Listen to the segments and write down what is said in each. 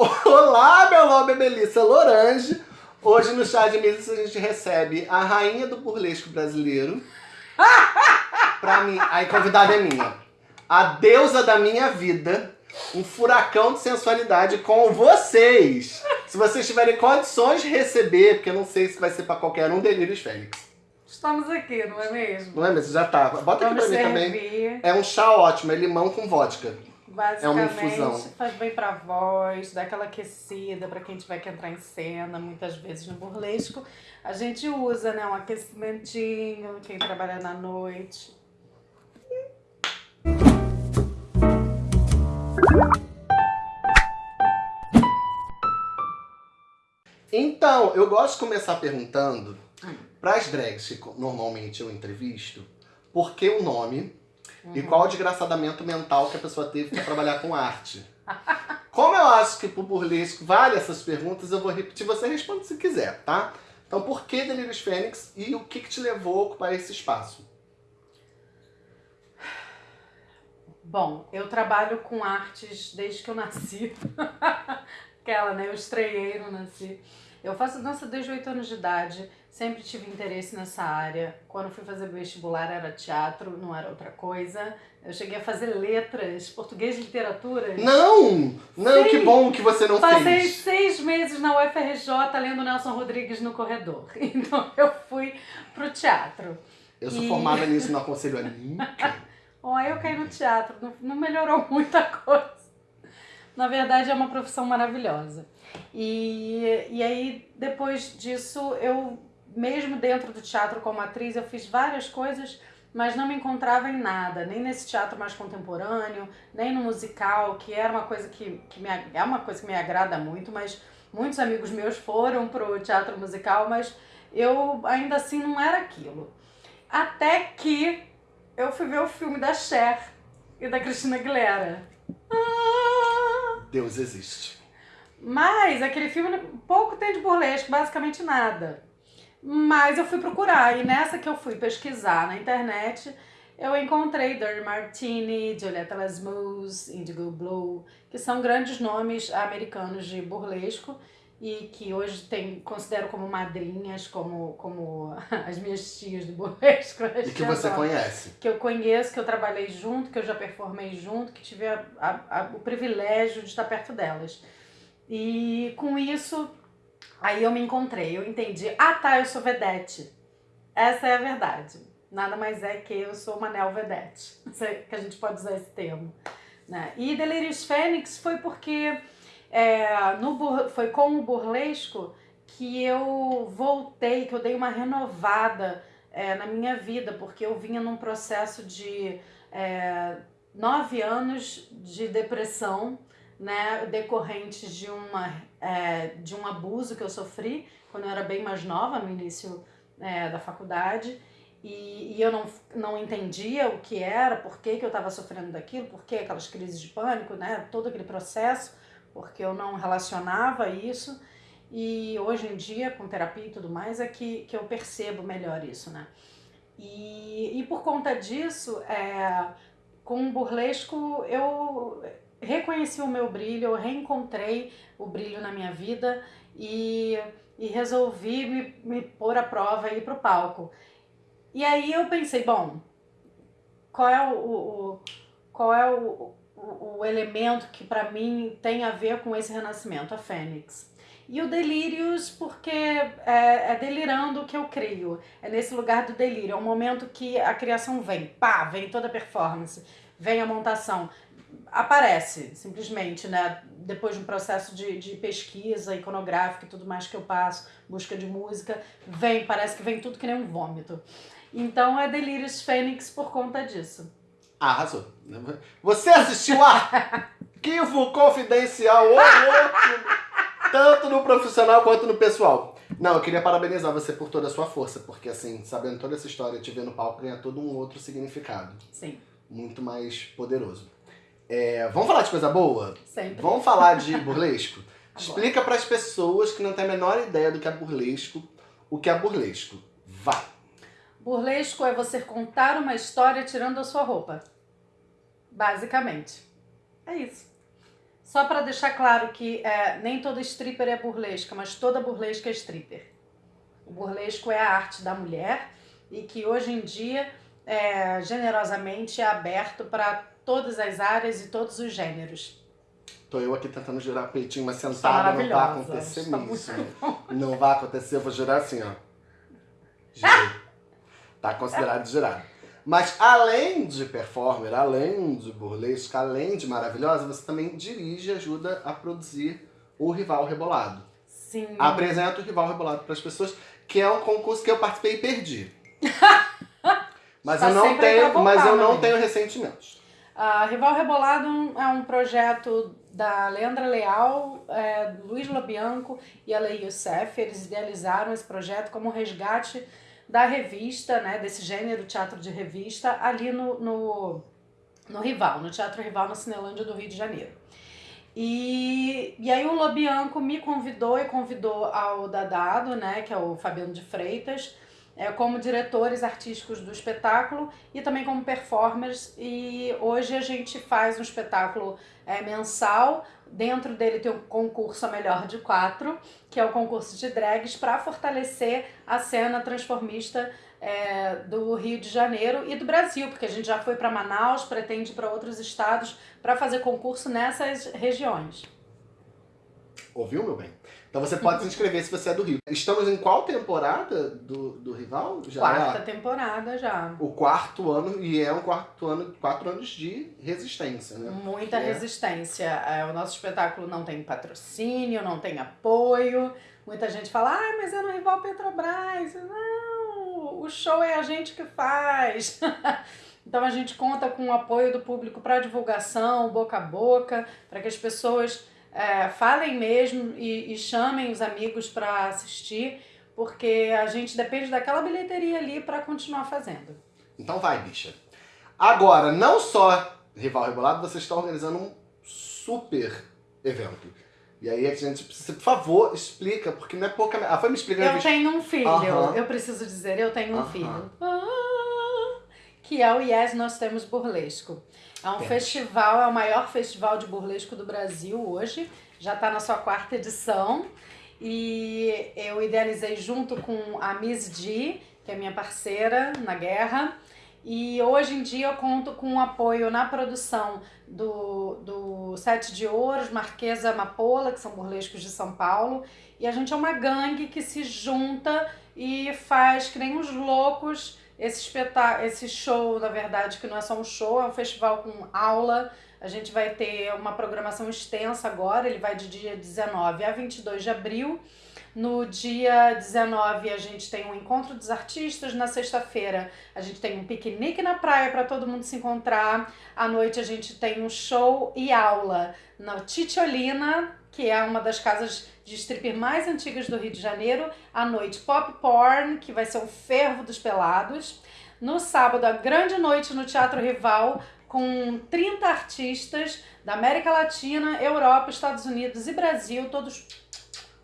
Olá, meu nome é Melissa Lorange. Hoje no Chá de Melissa a gente recebe a rainha do burlesco brasileiro. pra mim, a convidada é minha. A deusa da minha vida. Um furacão de sensualidade com vocês. Se vocês tiverem condições de receber, porque eu não sei se vai ser pra qualquer um, Delírios Fênix. Estamos aqui, não é mesmo? Não é mesmo? Já tá. Bota Vamos aqui pra mim servir. também. É um chá ótimo, é limão com vodka. Basicamente, É uma infusão. faz bem pra voz, dá aquela aquecida pra quem tiver que entrar em cena, muitas vezes no burlesco. A gente usa, né, um aquecimentinho, quem trabalha na noite. Então, eu gosto de começar perguntando para as drags que normalmente eu entrevisto, por que o nome e qual o desgraçamento mental que a pessoa teve para trabalhar com arte. Como eu acho que pro burlesco vale essas perguntas, eu vou repetir, você responde se quiser, tá? Então, por que Delírios Fênix e o que, que te levou a ocupar esse espaço? Bom, eu trabalho com artes desde que eu nasci. Aquela, né? Eu estreiei, não nasci. Eu faço dança desde 8 anos de idade, sempre tive interesse nessa área. Quando fui fazer vestibular era teatro, não era outra coisa. Eu cheguei a fazer letras, português e literatura. Não! Não, Sim. que bom que você não Passei fez. seis meses na UFRJ lendo Nelson Rodrigues no corredor. Então eu fui pro teatro. Eu sou E- formada nisso, não aconselho a. Ó, aí eu caí no teatro, não, não melhorou muita coisa. Na verdade, é uma profissão maravilhosa. E, e aí, depois disso, eu, mesmo dentro do teatro como atriz, eu fiz várias coisas, mas não me encontrava em nada, nem nesse teatro mais contemporâneo, nem no musical, que era uma coisa que, que me, é uma coisa que me agrada muito, mas muitos amigos meus foram pro teatro musical, mas eu ainda assim não era aquilo. Até que eu fui ver o filme da Cher e da Cristina Aguilera. Ah! Deus existe. Mas aquele filme pouco tem de burlesco, basicamente nada. Mas eu fui procurar e nessa que eu fui pesquisar na internet, eu encontrei Dirty Martini, Julieta Lasmus, Indigo Blue, que são grandes nomes americanos de burlesco e que hoje tem, considero como madrinhas, como, como as minhas tias do burlesco. E que você conhece. que eu conheço, que eu trabalhei junto, que eu já performei junto, que tive a- a- a- o privilégio de estar perto delas. E com isso, aí eu me encontrei, eu entendi, ah tá, eu sou vedete. Essa é a verdade. Nada mais é que eu sou uma neo-vedete, é que a gente pode usar esse termo. Né? E Delírios Fênix foi porque é, no foi com o burlesco que eu voltei, que eu dei uma renovada é, na minha vida, porque eu vinha num processo de é, nove anos de depressão, né, decorrentes de, uma, é, de um abuso que eu sofri quando eu era bem mais nova, no início é, da faculdade, e, e eu não, não entendia o que era, por que, que eu estava sofrendo daquilo, por que aquelas crises de pânico, né, todo aquele processo, porque eu não relacionava isso. E hoje em dia, com terapia e tudo mais, é que, que eu percebo melhor isso, né? E, e por conta disso, é, com o burlesco, eu reconheci o meu brilho, eu reencontrei o brilho na minha vida e, e resolvi me, me pôr à prova e ir pro palco. E aí eu pensei, bom, qual é o, o- qual é o, o, o elemento que para mim tem a ver com esse renascimento, a Fênix. E o Delírios, porque é, é delirando que eu crio. É nesse lugar do delírio. É um momento que a criação vem. Pá, vem toda a performance. Vem a montação. Aparece, simplesmente, né? Depois de um processo de, de pesquisa iconográfica e tudo mais que eu passo, busca de música, vem, parece que vem tudo que nem um vômito. Então é Delírios Fênix por conta disso. Ah, arrasou. Você assistiu a Arquivo Confidencial, ô louco! Tanto no profissional quanto no pessoal. Não, eu queria parabenizar você por toda a sua força, porque assim, sabendo toda essa história, te ver no palco ganha todo um outro significado. Sim, Muito mais poderoso. É, vamos falar de coisa boa? sempre. Vamos falar de burlesco? Explica para as pessoas que não têm a menor ideia do que é burlesco, o que é burlesco. Vai! Burlesco é você contar uma história tirando a sua roupa. Basicamente. É isso. Só para deixar claro que é, nem toda stripper é burlesca, mas toda burlesca é stripper. O burlesco é a arte da mulher e que hoje em dia é, generosamente é aberto para todas as áreas e todos os gêneros. Tô eu aqui tentando girar peitinho, mas sentada não vai acontecer isso. Não vai acontecer, eu vou girar assim, ó. Girei. Tá considerado girado. Mas além de performer, além de burlesca, além de maravilhosa, você também dirige e ajuda a produzir o Rival Rebolado. Sim. Apresenta o Rival Rebolado para as pessoas, que é um concurso que eu participei e perdi. mas, tá eu não tenho, mas eu não tenho ressentimentos. Uh, Rival Rebolado é um projeto da Leandra Leal, é, Luiz Lobianco e a Lei Youssef. Eles idealizaram esse projeto como resgate da revista, né, desse gênero teatro de revista, ali no, no, no Rival, no Teatro Rival na Cinelândia do Rio de Janeiro. E, e aí o Lobianco me convidou e convidou ao Dadado, né, que é o Fabiano de Freitas, é, como diretores artísticos do espetáculo e também como performers. E hoje a gente faz um espetáculo é, mensal. Dentro dele tem um concurso a melhor de quatro, que é o concurso de drags, para fortalecer a cena transformista é, do Rio de Janeiro e do Brasil, porque a gente já foi para Manaus, pretende para outros estados para fazer concurso nessas regiões. Ouviu, meu bem? Então você pode se inscrever se você é do Rio. Estamos em qual temporada do, do Rival? Já Quarta é temporada já. O quarto ano, e é um quarto ano, quatro anos de resistência, né? Muita é... resistência. É, o nosso espetáculo não tem patrocínio, não tem apoio. Muita gente fala, ah, mas é no Rival Petrobras. Não, o show é a gente que faz. Então a gente conta com o apoio do público para divulgação, boca a boca, para que as pessoas é, falem mesmo e, e chamem os amigos para assistir, porque a gente depende daquela bilheteria ali para continuar fazendo. Então vai, bicha. Agora, não só Rival Rebolado, você está organizando um super evento. E aí a gente precisa, por favor, explica, porque não é pouca... Ah, foi me explicar. Eu tenho um filho, eu preciso dizer, eu tenho um filho. Ah, que é o Yes Nós Temos Burlesco. É um festival, é o maior festival de burlesco do Brasil hoje. Já está na sua quarta edição. E eu idealizei junto com a Miss G, que é minha parceira na guerra. E hoje em dia eu conto com o apoio na produção do, do Sete de Ouros, Marquesa Amapola, que são burlescos de São Paulo. E a gente é uma gangue que se junta e faz que nem uns loucos esse espetáculo, esse show, na verdade, que não é só um show, é um festival com aula. A gente vai ter uma programação extensa agora, ele vai de dia 19 a 22 de abril. No dia 19 a gente tem um encontro dos artistas, na sexta-feira a gente tem um piquenique na praia para todo mundo se encontrar. À noite a gente tem um show e aula na Titiolina, que é uma das casas de stripper mais antigas do Rio de Janeiro. À noite, Pop Porn, que vai ser o fervo dos pelados. No sábado, a grande noite no Teatro Rival, com 30 artistas da América Latina, Europa, Estados Unidos e Brasil, todos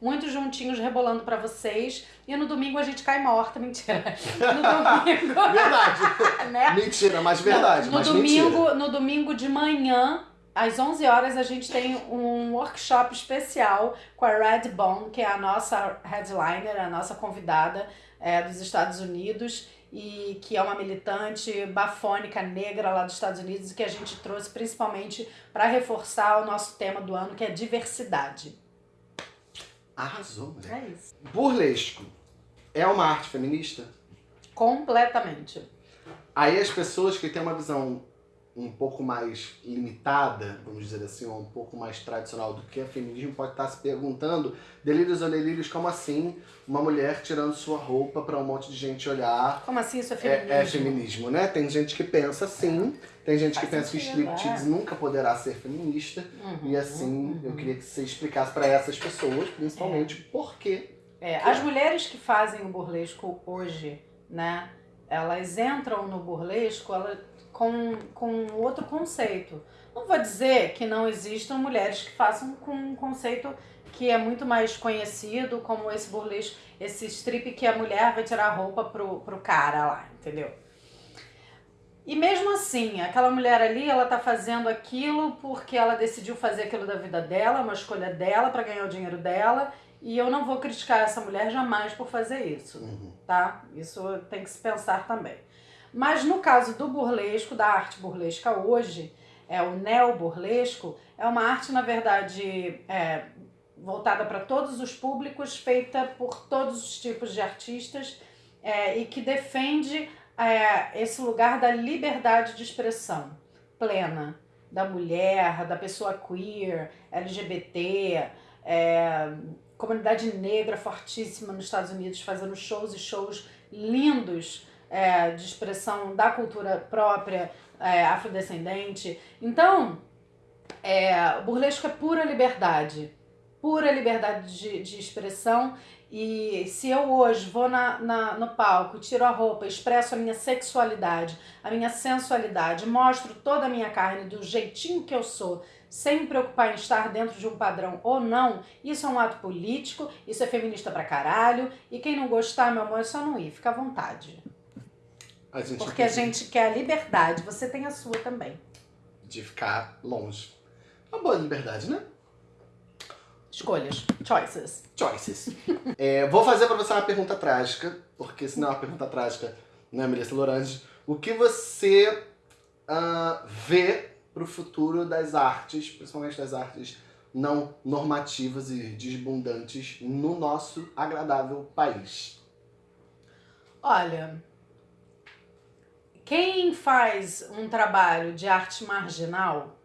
muito juntinhos rebolando para vocês. E no domingo a gente cai morta, mentira. No domingo. verdade. né? Mentira, mas verdade. No, no mas domingo, mentira. no domingo de manhã às 11 horas a gente tem um workshop especial com a Red Bone, que é a nossa headliner, a nossa convidada é, dos Estados Unidos e que é uma militante bafônica negra lá dos Estados Unidos e que a gente trouxe principalmente para reforçar o nosso tema do ano, que é diversidade. Arrasou, né? É isso. Burlesco é uma arte feminista? Completamente. Aí as pessoas que têm uma visão um pouco mais limitada, vamos dizer assim, ou um pouco mais tradicional do que é feminismo, pode estar se perguntando, delírios ou delírios, como assim uma mulher tirando sua roupa para um monte de gente olhar? Como assim isso é feminismo? É, é feminismo, né? Tem gente que pensa assim, tem gente Faz que pensa que striptease é. nunca poderá ser feminista, uhum, e assim, uhum. eu queria que você explicasse para essas pessoas, principalmente, é. por quê. É, as mulheres que fazem o burlesco hoje, né, elas entram no burlesco, elas com, com outro conceito. Não vou dizer que não existam mulheres que façam com um conceito que é muito mais conhecido, como esse burlesco, esse strip que a mulher vai tirar a roupa pro, pro cara lá, entendeu? E mesmo assim, aquela mulher ali, ela tá fazendo aquilo porque ela decidiu fazer aquilo da vida dela, uma escolha dela para ganhar o dinheiro dela, e eu não vou criticar essa mulher jamais por fazer isso, uhum. tá? Isso tem que se pensar também. Mas no caso do burlesco, da arte burlesca hoje, é o neo-burlesco, é uma arte, na verdade, é, voltada para todos os públicos, feita por todos os tipos de artistas é, e que defende é, esse lugar da liberdade de expressão plena da mulher, da pessoa queer, LGBT, é, comunidade negra fortíssima nos Estados Unidos fazendo shows e shows lindos é, de expressão da cultura própria é, afrodescendente. Então, é, o burlesco é pura liberdade, pura liberdade de, de expressão e se eu hoje vou na, na, no palco, tiro a roupa, expresso a minha sexualidade, a minha sensualidade, mostro toda a minha carne do jeitinho que eu sou, sem me preocupar em estar dentro de um padrão ou não, isso é um ato político, isso é feminista pra caralho, e quem não gostar, meu amor, é só não ir, fica à vontade. A Porque a gente quer a liberdade, você tem a sua também. De ficar longe. Uma boa liberdade, né? Escolhas. Choices. Choices. é, vou fazer pra você uma pergunta trágica, porque se não é uma pergunta trágica, né, Melissa Lorange? O que você uh, vê pro futuro das artes, principalmente das artes não normativas e desbundantes no nosso agradável país? Olha, quem faz um trabalho de arte marginal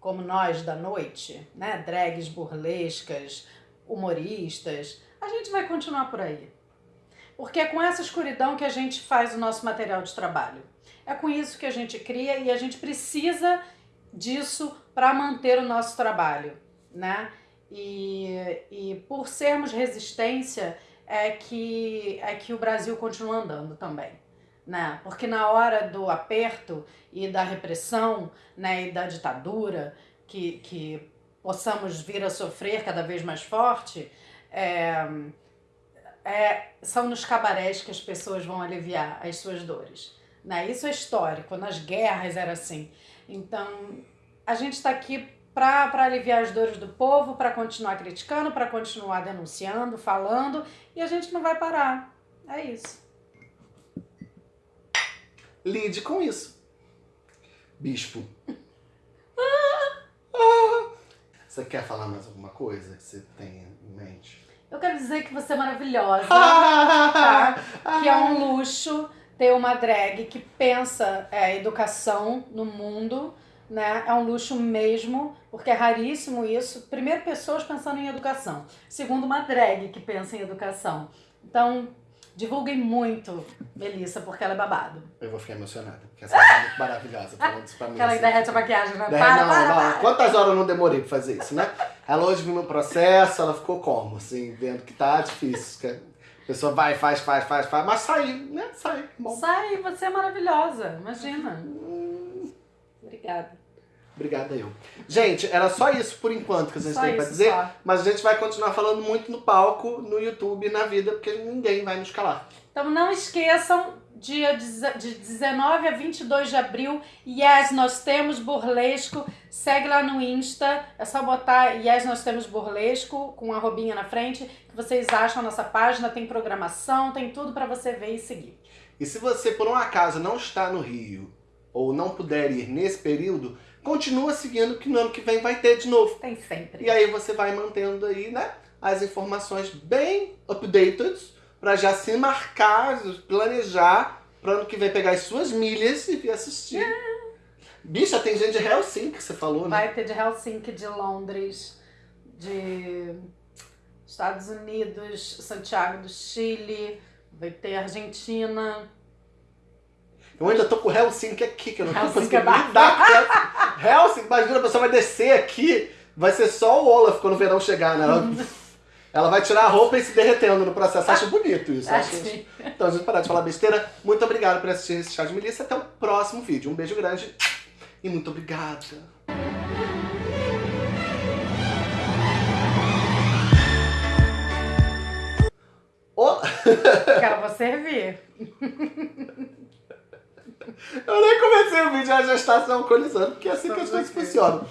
como nós da noite, né? Drags burlescas, humoristas, a gente vai continuar por aí. Porque é com essa escuridão que a gente faz o nosso material de trabalho. É com isso que a gente cria e a gente precisa disso para manter o nosso trabalho, né? E, e por sermos resistência é que, é que o Brasil continua andando também né? Porque na hora do aperto e da repressão, né, e da ditadura que, que possamos vir a sofrer cada vez mais forte, é, é, são nos cabarés que as pessoas vão aliviar as suas dores. Né? Isso é histórico, nas guerras era assim. Então, a gente está aqui para aliviar as dores do povo, para continuar criticando, para continuar denunciando, falando, e a gente não vai parar. É isso lide com isso. Bispo. Você quer falar mais alguma coisa que você tem em mente? Eu quero dizer que você é maravilhosa, tá? que é um luxo ter uma drag que pensa é, educação no mundo, né? É um luxo mesmo, porque é raríssimo isso. Primeiro, pessoas pensando em educação. Segundo, uma drag que pensa em educação. Então, Divulguem muito Melissa, porque ela é babado. Eu vou ficar emocionada, porque essa é muito maravilhosa falando isso pra mim. Ela assim. derrete a maquiagem, né? Derre... Para, não, para, não. Para. Quantas horas eu não demorei pra fazer isso, né? Ela hoje viu meu processo, ela ficou como? Assim, vendo que tá difícil. Que a pessoa vai, faz, faz, faz, faz, mas sai, né? Sai. Bom. Sai, você é maravilhosa, imagina. Hum. Obrigada. Obrigada eu. Gente, era só isso por enquanto que a gente só tem pra dizer. Só. Mas a gente vai continuar falando muito no palco, no YouTube, na vida, porque ninguém vai nos calar. Então não esqueçam, dia de 19 a 22 de abril, Yes, nós temos burlesco. Segue lá no Insta, é só botar Yes, nós temos burlesco, com a robinha na frente, que vocês acham a nossa página, tem programação, tem tudo para você ver e seguir. E se você, por um acaso, não está no Rio, ou não puder ir nesse período, continua seguindo que no ano que vem vai ter de novo. Tem sempre. E aí você vai mantendo aí, né, as informações bem updated para já se marcar, planejar para ano que vem pegar as suas milhas e vir assistir. É. Bicha, tem gente de Helsinki que você falou, né? Vai ter de Helsinki, de Londres, de Estados Unidos, Santiago do Chile, vai ter Argentina, eu ainda tô com Helsinki aqui, que eu não tô conseguindo é lidar com Helsinki, imagina, a pessoa vai descer aqui, vai ser só o Olaf quando o verão chegar, né? Ela, ela vai tirar a roupa e se derretendo no processo. Acho bonito isso. Acho que... Então, a gente parar de falar besteira. Muito obrigado por assistir esse chá de milícia. Até o próximo vídeo. Um beijo grande e muito obrigada. Oh. Quero você servir. Eu nem comecei o vídeo a gestação alcoolizando, porque é assim que as coisas funcionam.